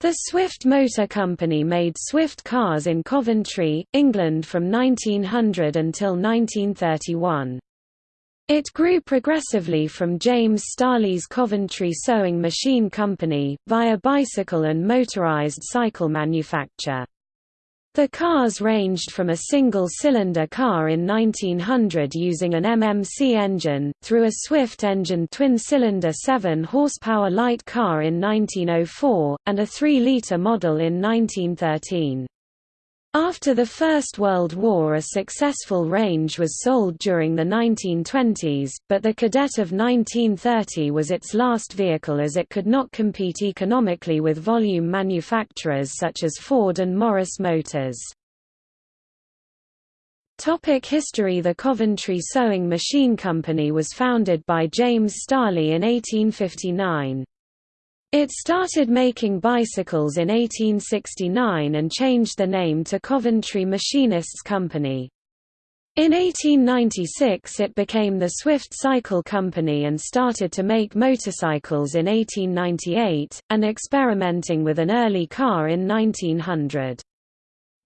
The Swift Motor Company made Swift cars in Coventry, England from 1900 until 1931. It grew progressively from James Starley's Coventry Sewing Machine Company, via bicycle and motorised cycle manufacture. The cars ranged from a single-cylinder car in 1900 using an MMC engine, through a Swift engine twin-cylinder 7-horsepower light car in 1904, and a 3-litre model in 1913. After the First World War a successful range was sold during the 1920s, but the Cadet of 1930 was its last vehicle as it could not compete economically with volume manufacturers such as Ford and Morris Motors. Topic history The Coventry Sewing Machine Company was founded by James Starley in 1859. It started making bicycles in 1869 and changed the name to Coventry Machinists Company. In 1896 it became the Swift Cycle Company and started to make motorcycles in 1898, and experimenting with an early car in 1900.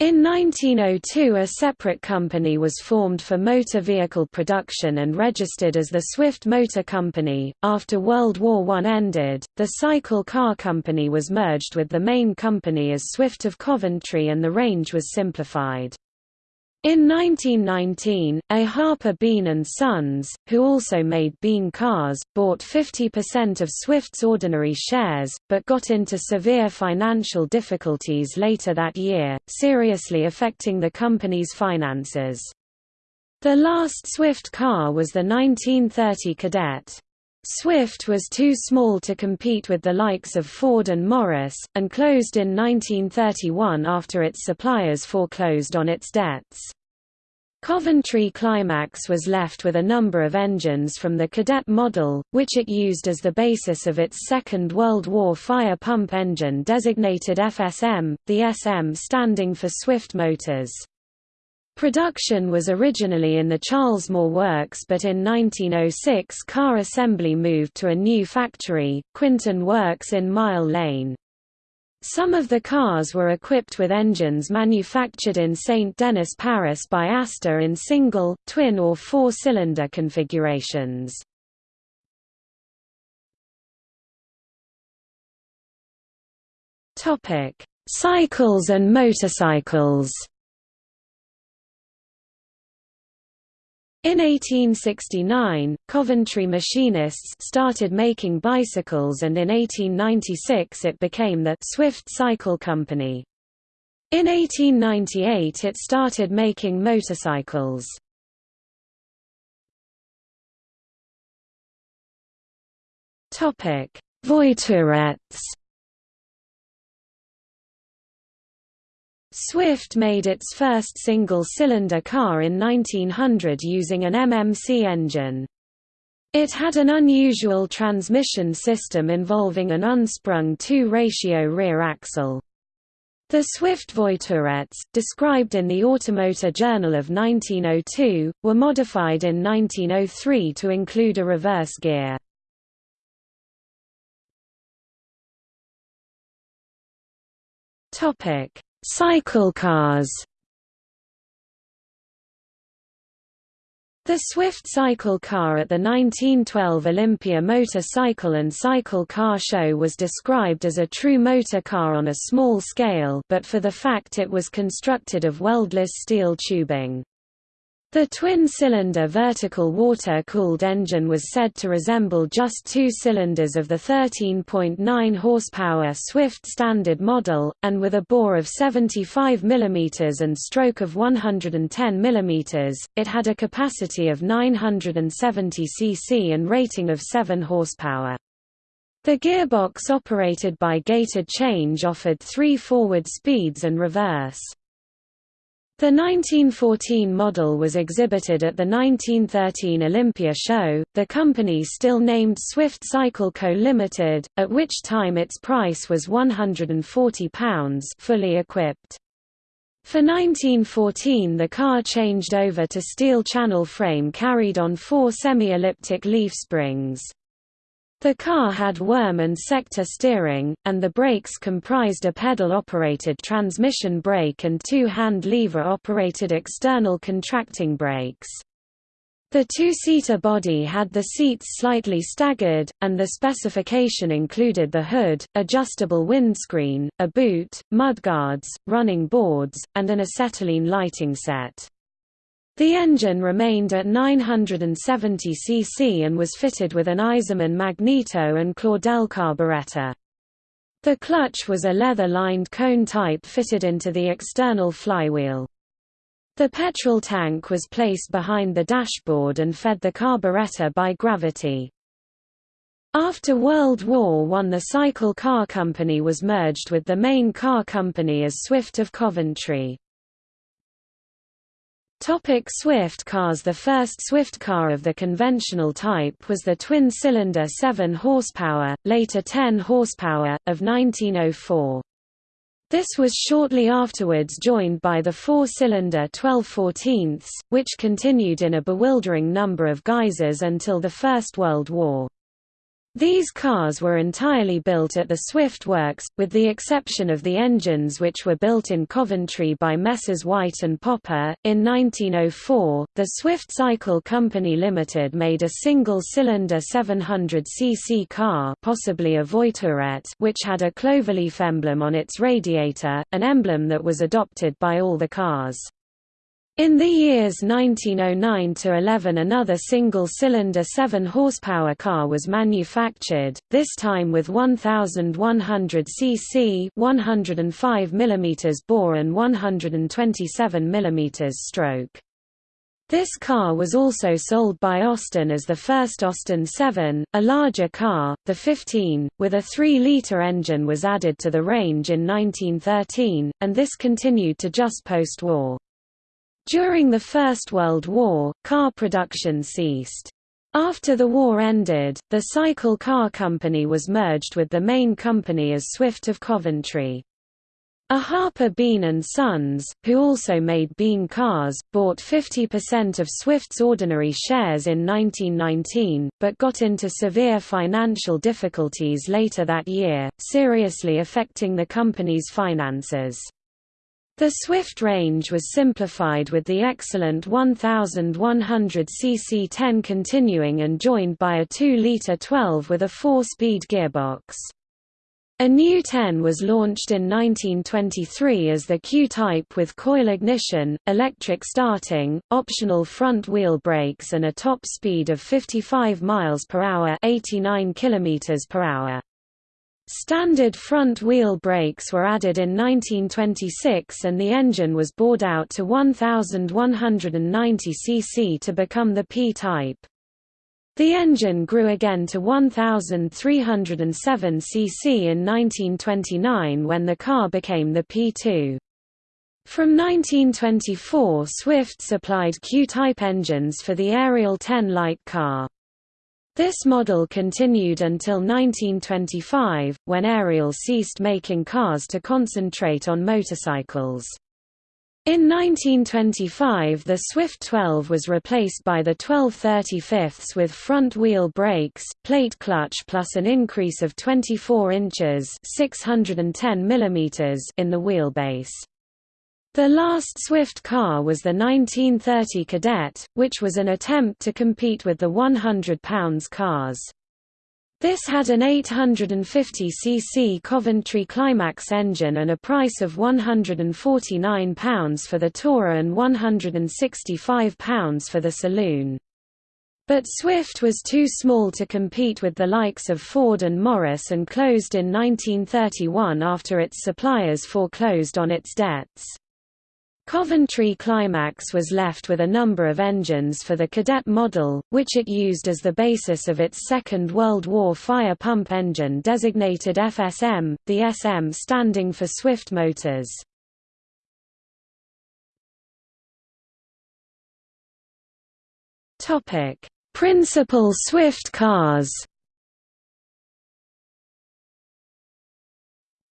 In 1902 a separate company was formed for motor vehicle production and registered as the Swift Motor Company. After World War I ended, the Cycle Car Company was merged with the main company as Swift of Coventry and the range was simplified. In 1919, A. Harper Bean & Sons, who also made Bean cars, bought 50% of Swift's ordinary shares, but got into severe financial difficulties later that year, seriously affecting the company's finances. The last Swift car was the 1930 Cadet. Swift was too small to compete with the likes of Ford and Morris, and closed in 1931 after its suppliers foreclosed on its debts. Coventry Climax was left with a number of engines from the Cadet model, which it used as the basis of its Second World War fire pump engine designated FSM, the SM standing for Swift Motors. Production was originally in the Cheylesmore Works but in 1906 car assembly moved to a new factory, Quinton Works in Mile Lane. Some of the cars were equipped with engines manufactured in St. Denis Paris by Aster in single, twin or four-cylinder configurations. Cycles and motorcycles In 1869, Coventry machinists started making bicycles and in 1896 it became the Swift Cycle Company. In 1898 it started making motorcycles. Voiturettes Swift made its first single-cylinder car in 1900 using an MMC engine. It had an unusual transmission system involving an unsprung 2-ratio rear axle. The Swift Voiturettes, described in the Automotor Journal of 1902, were modified in 1903 to include a reverse gear. Topic: Cycle cars The Swift cycle car at the 1912 Olympia Motor Cycle and Cycle Car Show was described as a true motor car on a small scale but for the fact it was constructed of weldless steel tubing. The twin-cylinder vertical water-cooled engine was said to resemble just two cylinders of the 13.9 horsepower Swift standard model, and with a bore of 75 mm and stroke of 110 mm, it had a capacity of 970 cc and rating of 7 horsepower. The gearbox operated by gated change offered three forward speeds and reverse. The 1914 model was exhibited at the 1913 Olympia show, the company still named Swift Cycle Co Limited, at which time its price was £140 fully equipped. For 1914 the car changed over to steel channel frame carried on four semi-elliptic leaf springs. The car had worm and sector steering, and the brakes comprised a pedal-operated transmission brake and two hand lever-operated external contracting brakes. The two-seater body had the seats slightly staggered, and the specification included the hood, adjustable windscreen, a boot, mudguards, running boards, and an acetylene lighting set. The engine remained at 970 cc and was fitted with an Eisemann magneto and Claudel carburetor. The clutch was a leather-lined cone type fitted into the external flywheel. The petrol tank was placed behind the dashboard and fed the carburetor by gravity. After World War I the Cycle Car Company was merged with the main car company as Swift of Coventry. Topic Swift cars The first Swift car of the conventional type was the twin-cylinder 7 horsepower, later 10 horsepower, of 1904. This was shortly afterwards joined by the four-cylinder 12 14 which continued in a bewildering number of guises until the First World War. These cars were entirely built at the Swift Works, with the exception of the engines which were built in Coventry by Messrs White and Poppe. In 1904, the Swift Cycle Company Limited made a single-cylinder 700cc car, possibly a Voiturette, which had a cloverleaf emblem on its radiator, an emblem that was adopted by all the cars. In the years 1909–11 another single-cylinder 7-horsepower car was manufactured, this time with 1,100 cc 105 mm bore and 127 mm stroke. This car was also sold by Austin as the first Austin 7, a larger car, the 15, with a 3-litre engine was added to the range in 1913, and this continued to just post-war. During the First World War, car production ceased. After the war ended, the Cycle Car Company was merged with the main company as Swift of Coventry. A Harper Bean & Sons, who also made Bean cars, bought 50% of Swift's ordinary shares in 1919, but got into severe financial difficulties later that year, seriously affecting the company's finances. The Swift range was simplified with the excellent 1100 cc 10 continuing and joined by a 2-litre 12 with a 4-speed gearbox. A new 10 was launched in 1923 as the Q-Type with coil ignition, electric starting, optional front wheel brakes and a top speed of 55 miles per hour, 89 kilometers per hour. Standard front-wheel brakes were added in 1926 and the engine was bored out to 1190 cc to become the P-type. The engine grew again to 1307 cc in 1929 when the car became the P2. From 1924 Swift supplied Q-type engines for the Ariel 10 light car. This model continued until 1925, when Ariel ceased making cars to concentrate on motorcycles. In 1925 the Swift 12 was replaced by the 1235 with front-wheel brakes, plate clutch plus an increase of 24 inches 610 mm in the wheelbase. The last Swift car was the 1930 Cadet, which was an attempt to compete with the 100 pounds cars. This had an 850cc Coventry Climax engine and a price of £149 for the Tourer and £165 for the Saloon. But Swift was too small to compete with the likes of Ford and Morris and closed in 1931 after its suppliers foreclosed on its debts. Coventry Climax was left with a number of engines for the Cadet model, which it used as the basis of its Second World War fire pump engine designated FSM, the SM standing for Swift Motors. Principal Swift cars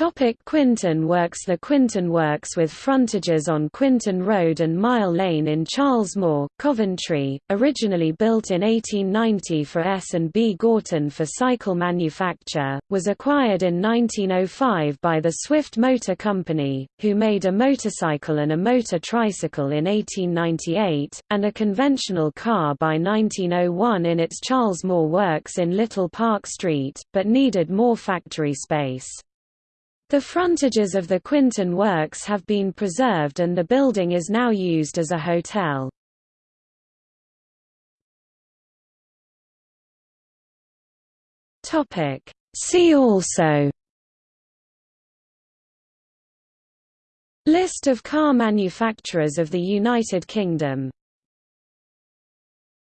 Topic Quinton Works The Quinton Works with frontages on Quinton Road and Mile Lane in Charles Cheylesmore, Coventry, originally built in 1890 for S&B Gorton for cycle manufacture, was acquired in 1905 by the Swift Motor Company, who made a motorcycle and a motor tricycle in 1898, and a conventional car by 1901 in its Charles Cheylesmore works in Little Park Street, but needed more factory space. The frontages of the Quinton Works have been preserved and the building is now used as a hotel. See also List of car manufacturers of the United Kingdom